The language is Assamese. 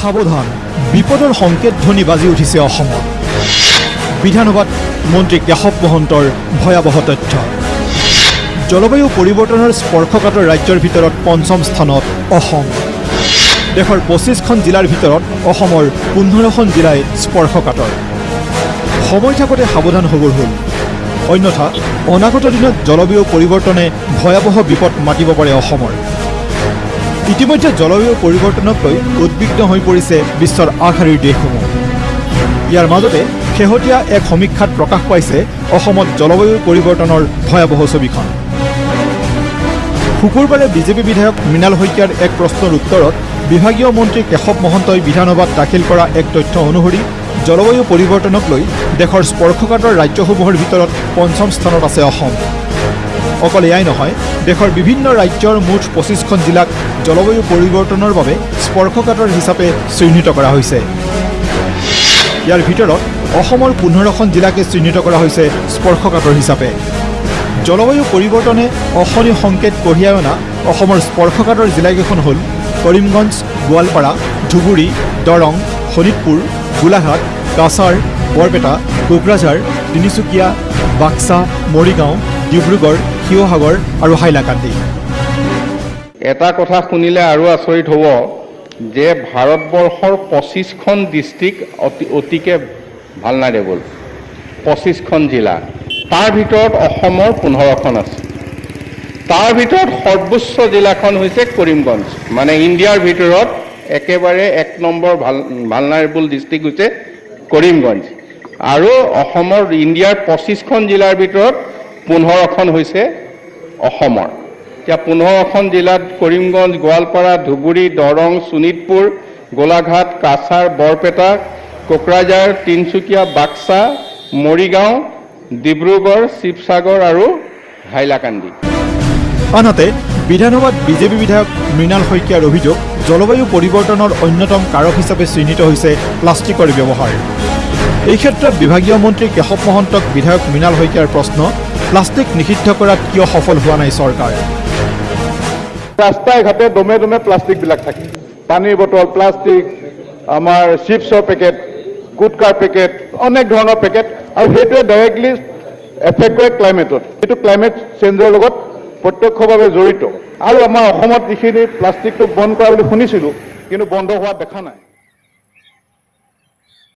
সাৱধান। বিপদৰ সংকেত ধ্বনি বাজি উঠিছে অসমত। বিধানসভাত মন্ত্ৰী কেশৱ মহন্তৰ ভয়াৱহ তথ্য। জলবায়ু পৰিৱৰ্তনৰ স্পৰ্শকাতৰ ৰাজ্যৰ ভিতৰত পঞ্চম স্থানত অসম। দেশৰ পঁচিছখন জিলাৰ ভিতৰত অসমৰ পোন্ধৰখন জিলাই স্পৰ্শকাতৰ। সময় থাকোঁতে সাৱধান হ'বৰ হ'ল। অন্যথা অনাগত দিনত জলবায়ু পৰিৱৰ্তনে ভয়াৱহ বিপদ মাতিব পাৰে অসমৰ। ইতিমধ্যে জলবায়ু পৰিৱৰ্তনক লৈ উদ্বিগ্ন হৈ পৰিছে বিশ্বৰ আগশাৰীৰ দেশসমূহ। ইয়াৰ মাজতে শেহতীয়া এক সমীক্ষাত প্ৰকাশ পাইছে অসমত জলবায়ু পৰিৱৰ্তনৰ ভয়াৱহ ছবিখন। শুকুৰবাৰে বিজেপি বিধায়ক মৃণাল শইকীয়াৰ এক প্ৰশ্নৰ উত্তৰত বিভাগীয় মন্ত্ৰী কেশৱ মহন্তই বিধানসভাত দাখিল কৰা এক তথ্য অনুসৰি জলবায়ু পৰিৱৰ্তনক লৈ দেশৰ স্পৰ্শকাতৰ ৰাজ্যসমূহৰ ভিতৰত পঞ্চম স্থানত আছে অসম। অকল এয়াই নহয় দেশৰ বিভিন্ন ৰাজ্যৰ মুঠ পঁচিছখন জিলাক জলবায়ু পৰিৱৰ্তনৰ বাবে স্পৰ্শকাতৰ হিচাপে চিহ্নিত কৰা হৈছে। ইয়াৰ ভিতৰত অসমৰ পোন্ধৰখন জিলাকে চিহ্নিত কৰা হৈছে স্পৰ্শকাতৰ হিচাপে। জলবায়ু পৰিৱৰ্তনে অশনি সংকেত কঢ়িয়াই অনা অসমৰ স্পৰ্শকাতৰ জিলাকেইখন হ'ল কৰিমগঞ্জ গোৱালপাৰা ধুবুৰী দৰং শোণিতপুৰ গোলাঘাট কাছাৰ বৰপেটা কোকৰাঝাৰ তিনিচুকীয়া বাক্সা মৰিগাঁও ডিব্ৰুগড় শিৱসাগৰ আৰু হাইলাকান্দি। এটা কথা শুনিলে আৰু আচৰিত হ'ব যে ভাৰতবৰ্ষৰ পঁচিছখন ডিষ্ট্ৰিক্ট অতি অতিকে ভালনাৰেবল পঁচিছখন জিলা। তাৰ ভিতৰত অসমৰ পোন্ধৰখন আছে। তাৰ ভিতৰত সৰ্বোচ্চ জিলাখন হৈছে কৰিমগঞ্জ। মানে ইণ্ডিয়াৰ ভিতৰত একেবাৰে এক নম্বৰ ভাল ভালনাৰেবল ডিষ্ট্ৰিক্ট হৈছে কৰিমগঞ্জ। আৰু অসমৰ ইণ্ডিয়াৰ পঁচিছখন জিলাৰ ভিতৰত পোন্ধৰখন হৈছে অসমৰ। এতিয়া পোন্ধৰখন জিলাত কৰিমগঞ্জ গোৱালপাৰা ধুবুৰী দৰং শোণিতপুৰ গোলাঘাট কাছাৰ বৰপেটা কোকৰাঝাৰ তিনিচুকীয়া বাক্সা মৰিগাঁও ডিব্ৰুগড় শিৱসাগৰ আৰু হাইলাকান্দি। আনহাতে বিধানসভাত বিজেপি বিধায়ক মৃণাল শইকীয়াৰ অভিযোগ জলবায়ু পৰিৱৰ্তনৰ অন্যতম কাৰক হিচাপে চিহ্নিত হৈছে প্লাষ্টিকৰ ব্যৱহাৰ। এই ক্ষেত্ৰত বিভাগীয় মন্ত্ৰী কেশৱ মহন্তক বিধায়ক মৃণাল শইকীয়াৰ প্ৰশ্ন প্লাষ্টিক নিষিদ্ধ কৰাত কিয় সফল হোৱা নাই চৰকাৰ? ৰাস্তাই ঘাটে দমে দমে প্লাষ্টিকবিলাক থাকে। পানীৰ বটল প্লাষ্টিক আমাৰ চিপছৰ পেকেট গুটকাৰ পেকেট অনেক ধৰণৰ পেকেট আৰু সেইটোৱে ডাইৰেক্টলি এফেক্ট কৰে ক্লাইমেটত সেইটো ক্লাইমেট চেঞ্জৰ লগত প্ৰত্যক্ষভাৱে জড়িত। আৰু আমাৰ অসমত যিখিনি প্লাষ্টিকটো বন্ধ কৰা বুলি শুনিছিলোঁ কিন্তু বন্ধ হোৱা দেখা নাই।